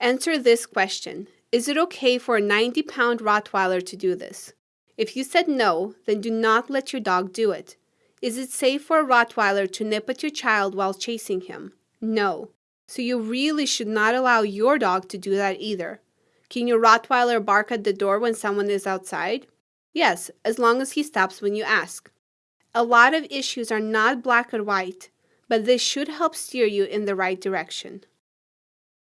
Answer this question. Is it okay for a 90 pound Rottweiler to do this? If you said no, then do not let your dog do it. Is it safe for a Rottweiler to nip at your child while chasing him? No. So you really should not allow your dog to do that either. Can your Rottweiler bark at the door when someone is outside? Yes, as long as he stops when you ask. A lot of issues are not black or white, but this should help steer you in the right direction.